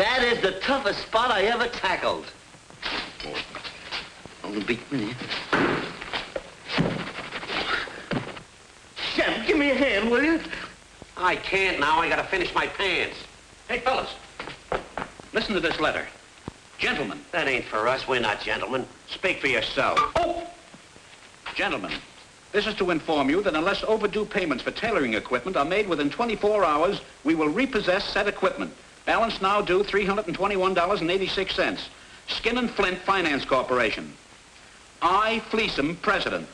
That is the toughest spot I ever tackled. Oh, don't beat me. Shemp, give me a hand, will you? I can't now. I gotta finish my pants. Hey, fellas, listen to this letter. Gentlemen. That ain't for us. We're not gentlemen. Speak for yourself. Oh! Gentlemen, this is to inform you that unless overdue payments for tailoring equipment are made within 24 hours, we will repossess said equipment. Balance now due $321.86. Skin and Flint Finance Corporation. I, Fleecem, President.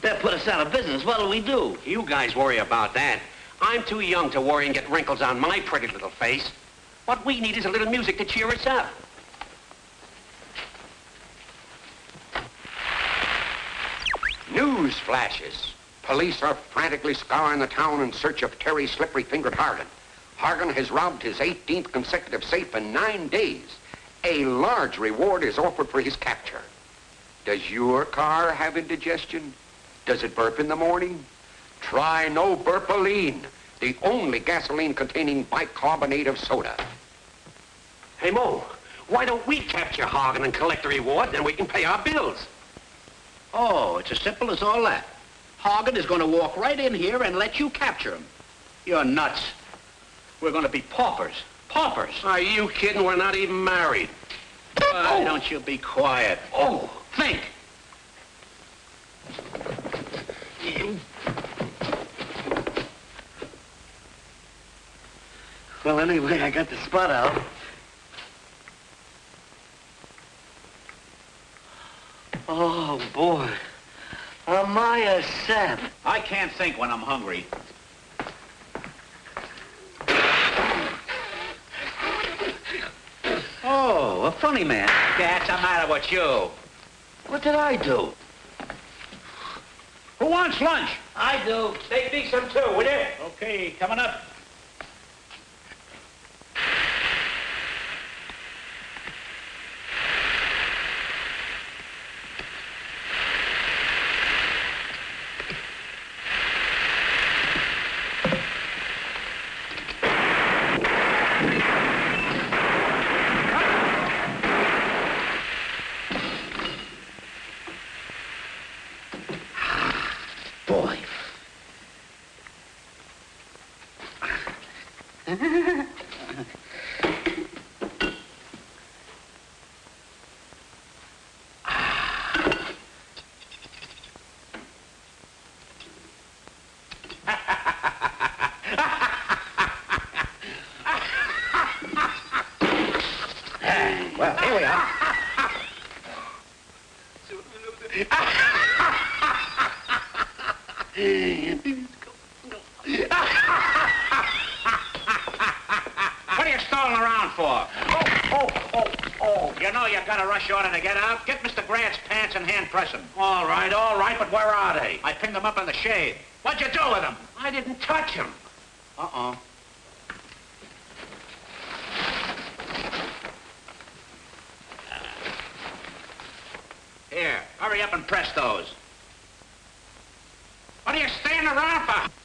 That put us out of business. What'll we do? You guys worry about that. I'm too young to worry and get wrinkles on my pretty little face. What we need is a little music to cheer us up. News flashes. Police are frantically scouring the town in search of Terry Slippery-Fingered Hargan. Hargan has robbed his 18th consecutive safe in nine days. A large reward is offered for his capture. Does your car have indigestion? Does it burp in the morning? Try no burpoline, the only gasoline containing bicarbonate of soda. Hey, Moe, why don't we capture Hargan and collect the reward, then we can pay our bills? Oh, it's as simple as all that. Hagen is going to walk right in here and let you capture him. You're nuts. We're going to be paupers. Paupers. Are you kidding? We're not even married. Why oh. don't you be quiet? Oh, Think. Well, anyway, I got the spot out. Oh, boy. Am I a sap? I can't think when I'm hungry. Oh, a funny man. That's a matter with you? What did I do? Who wants lunch? I do. Take me some too, will you? Okay, coming up. Boy. Well, here we are. What are you stalling around for? Oh, oh, oh, oh. You know you got a rush order to get out? Get Mr. Grant's pants and hand press 'em. All right, all right, but where are they? I pinned them up in the shade. What'd you do with them? I didn't touch them. Uh-uh. Here, hurry up and press those. What are you standing around for?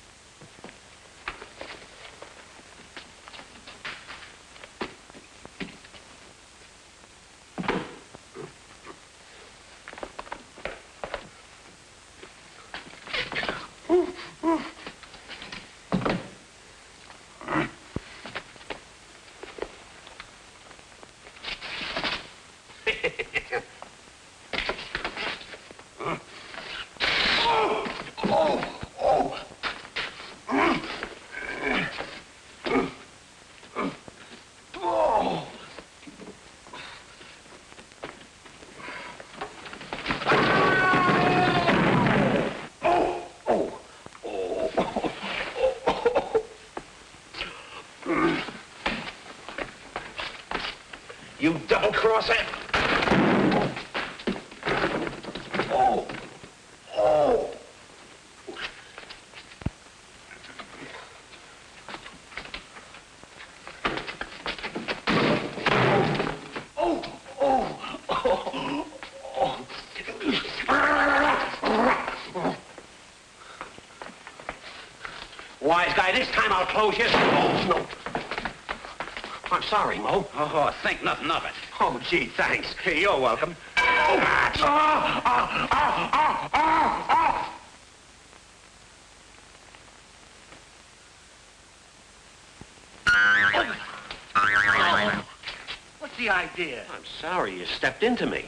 and cross it. Oh. Oh. Oh. Oh. Oh. Oh. oh. Wise guy, this time I'll close your... Oh, no. I'm sorry, Moe. Oh, think nothing of it. Oh, gee, thanks. Hey, you're welcome. Ah, ah, ah, ah, ah, ah. What's the idea? I'm sorry you stepped into me.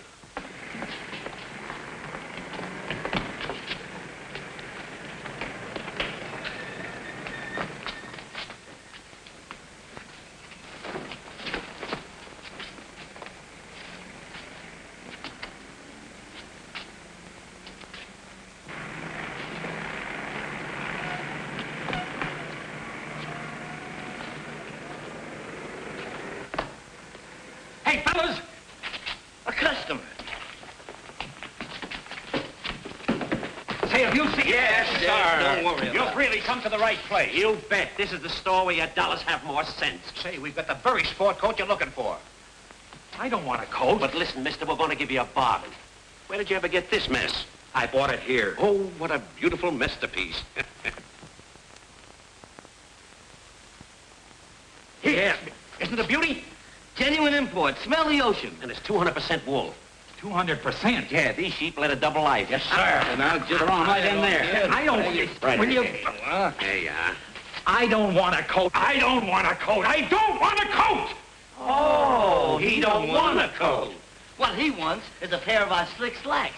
Hey, fellas! A customer. Say, have you seen... Yes, yes, don't worry You've really come to the right place. You bet. This is the store where your dollars have more sense. Say, we've got the very sport coat you're looking for. I don't want a coat. But listen, mister, we're going to give you a bargain. Where did you ever get this mess? I bought it here. Oh, what a beautiful masterpiece. Here. Isn't it a beauty? Genuine import. Smell the ocean. and it's 200% wool. 200%. Yeah, these sheep led a double life. Yes, sir. Ah. Now, just throw 'em right in there. I don't... Right. Will you... There you are. I don't want a coat. I don't want a coat. I don't want a coat! Oh, he don't want a coat. What he wants is a pair of our slick slacks.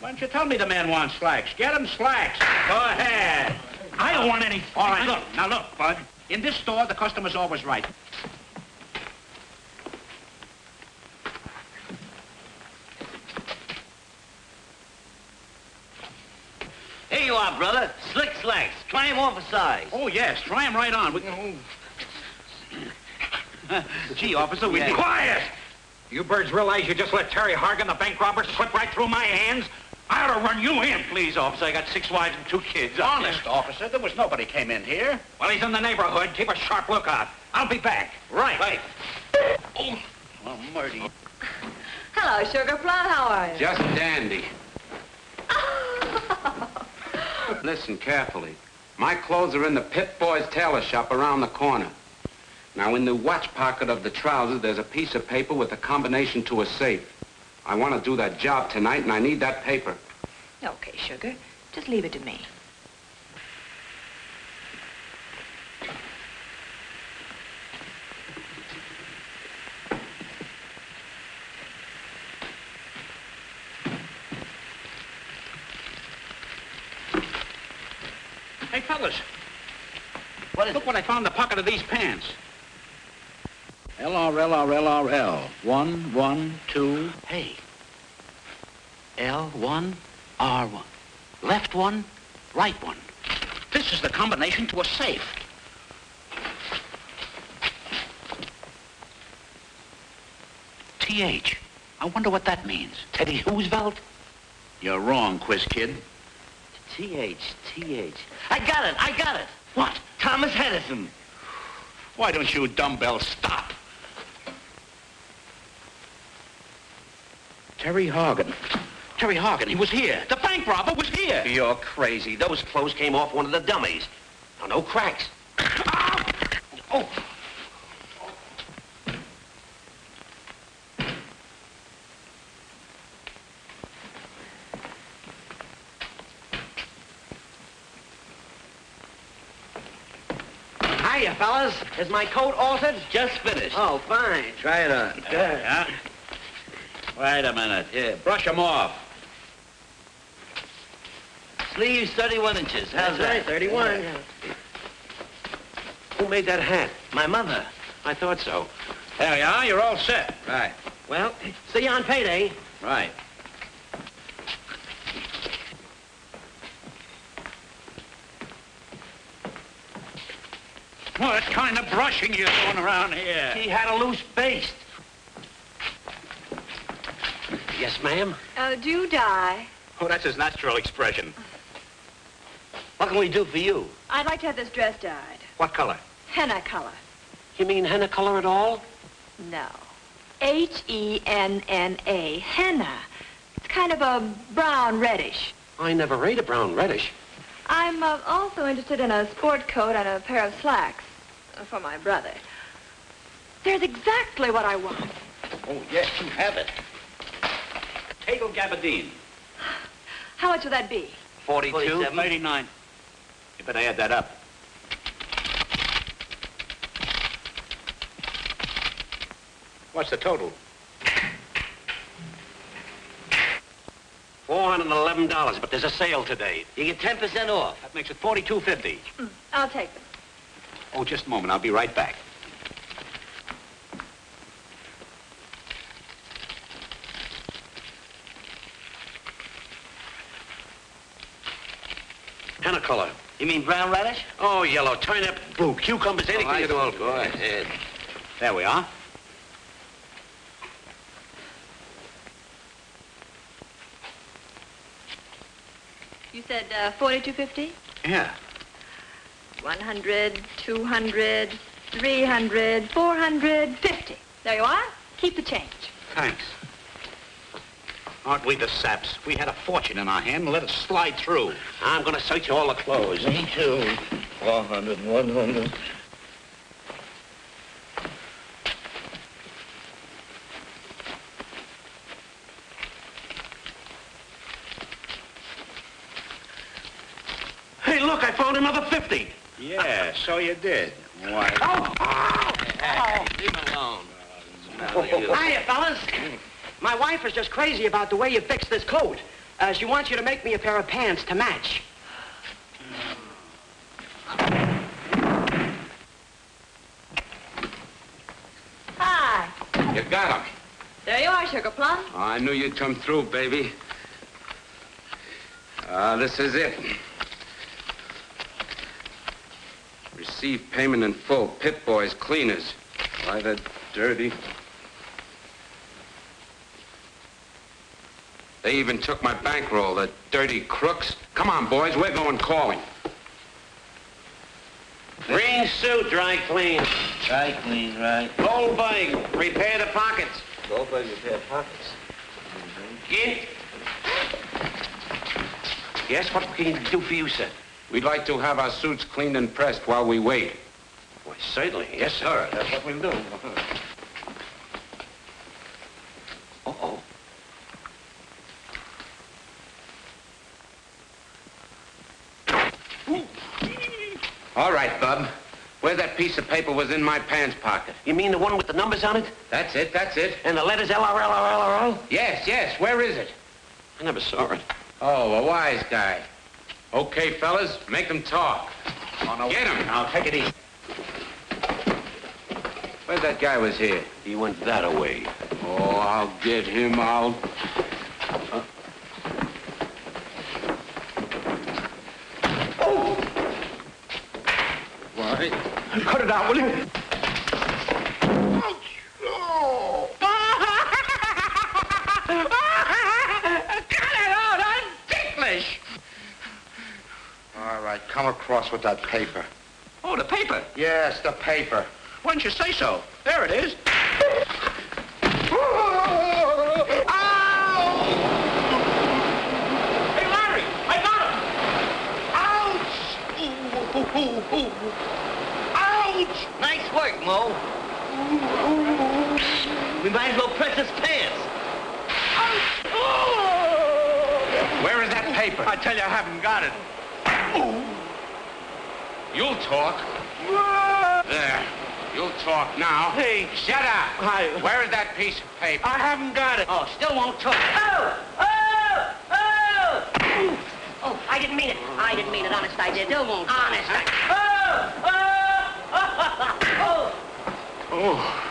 Why don't you tell me the man wants slacks? Get him slacks. Go ahead. I don't want any... All right, look. Now, look, Bud. In this store, the customer's always right. Are, brother. Slick slacks. Try 'em on for size. Oh, yes. Try him right on. We can... Gee, officer, we... Yeah. Quiet! You birds realize you just let Terry Hargan, the bank robber, slip right through my hands? I ought to run you in. Please, officer, I got six wives and two kids. Honest, officer, there was nobody came in here. Well, he's in the neighborhood. Keep a sharp lookout. I'll be back. Right. Right. Oh, well, Murdy. Hello, Sugar Plum. How are you? Just dandy. Listen carefully. My clothes are in the Pip Boys tailor shop around the corner. Now, in the watch pocket of the trousers, there's a piece of paper with a combination to a safe. I want to do that job tonight, and I need that paper. Okay, Sugar. Just leave it to me. Hey, fellas, What is look it? what I found in the pocket of these pants. L-R-L-R-L-R-L. One, one, two. Hey. L1, R1. Left one, right one. This is the combination to a safe. TH. I wonder what that means. Teddy Roosevelt? You're wrong, quiz kid. T-H, T-H. I got it. I got it. What? Thomas Hedison. Why don't you dumbbell stop? Terry Hargan. Terry Hargan, he was here. The bank robber was here. You're crazy. Those clothes came off one of the dummies. Now, no cracks. Oh, Hiya, fellas. Is my coat altered? Just finished. Oh, fine. Try it on. yeah. Wait a minute. Here, brush him off. Sleeves 31 inches. How's That's right, that? 31. Who made that hat? My mother. I thought so. There you are. You're all set. Right. Well, see you on payday. Right. What kind of brushing you doing around here? He had a loose baste. Yes, ma'am? Oh, do die. Oh, that's his natural expression. What can we do for you? I'd like to have this dress dyed. What color? Henna color. You mean henna color at all? No. H-E-N-N-A, Henna. It's kind of a brown reddish. I never ate a brown reddish. I'm uh, also interested in a sport coat and a pair of slacks uh, for my brother. There's exactly what I want. Oh, yes, you have it. Tegel gabardine. How much would that be? 42. 89. You better add that up. What's the total? $411, but there's a sale today. You get 10% off. That makes it forty-two fifty. Mm, I'll take them. Oh, just a moment. I'll be right back. Henna color. You mean brown radish? Oh, yellow, turnip, blue, cucumbers, anything I at all. Go ahead. There we are. You said uh, 4250? Yeah. 100, 200, 300, 450. There you are. Keep the change. Thanks. Aren't we the saps? We had a fortune in our hand and let it slide through. I'm gonna search you all the clothes. Me too. 400, 100. Hey, look, I found another 50. Yeah, so you did. Why? Oh. oh Leave him alone. Hiya, fellas. My wife is just crazy about the way you fixed this coat. Uh, she wants you to make me a pair of pants to match. Hi. You got him. There you are, Sugar Plum. Oh, I knew you'd come through, baby. Ah, this is it. Receive payment in full. Pip boys, cleaners. Why, the dirty. They even took my bankroll, the dirty crooks. Come on, boys, we're going calling. Green suit, dry clean. Dry clean, right? Goldberg, repair the pockets. Go by your pair of pockets. Gint. Yes, what can we do for you, sir? We'd like to have our suits cleaned and pressed while we wait. Why, certainly. Yes, sir. That's what we'll do. Uh-oh. All right, Bub. Where that piece of paper was in my pants pocket. You mean the one with the numbers on it? That's it, that's it. And the letters L-R-L-R-L-R-O? Yes, yes, where is it? I never saw it. Oh, a wise guy. Okay, fellas, make them talk. Oh, get him. Now, take it easy. Where's that guy was here? He went that away. Oh, I'll get him out. Oh! Why? Cut it out, will you? All come across with that paper. Oh, the paper. Yes, the paper. Why didn't you say so? There it is. Hey, Larry, I got him. Ouch! Ooh, ooh, ooh, ooh. Ouch! Nice work, Moe. We might as well press his pants. Ouch! Where is that paper? I tell you, I haven't got it. You'll talk. There. You'll talk now. Hey, Shut up. I- Where is that piece of paper? I haven't got it. Oh, still won't talk. Oh! Oh! Oh! Oh, I didn't mean it. I didn't mean it. Honest, I did. Still won't Honest, I... Oh! Oh! Oh. Oh,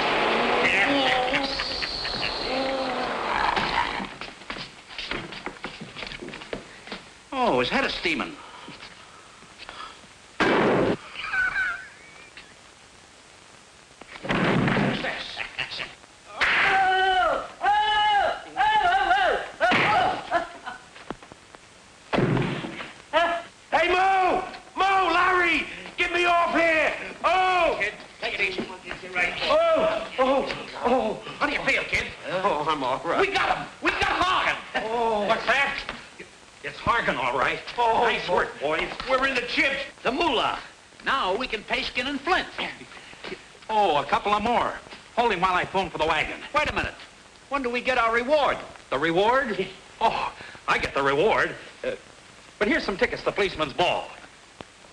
his head is steaming. What's this? Oh! Oh! Oh! Oh! Oh! Hey, Moe! Moe, Larry! Get me off here! Oh! Kid, take it easy. Oh! Oh! Oh! Oh, oh. Hey, Moe! Moe Larry, give me off here. Oh! Oh, oh, oh. How do you feel, kid? Oh, I'm all right. We got him. We got Morgan. Oh. What's that? It's Hargan, all right. Oh, nice work, boys. We're in the chips. The moolah. Now we can pay Skin and Flint. Oh, a couple of more. Hold him while I phone for the wagon. Wait a minute. When do we get our reward? The reward? Oh, I get the reward. Uh, but here's some tickets to the policeman's ball.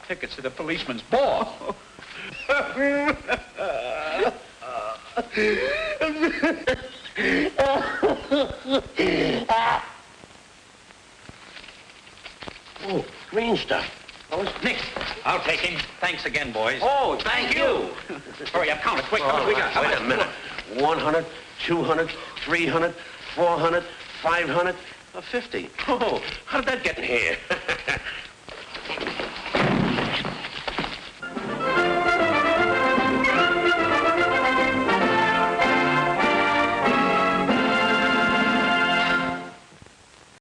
Tickets to the policeman's ball? green stuff. Oh, Nick, I'll take him. Thanks again, boys. Oh, thank you. Hurry up, count it quick. How All much we got? How Wait much? a minute. 100, 200, 300, 400, 500, uh, 50. Oh, how did that get in here?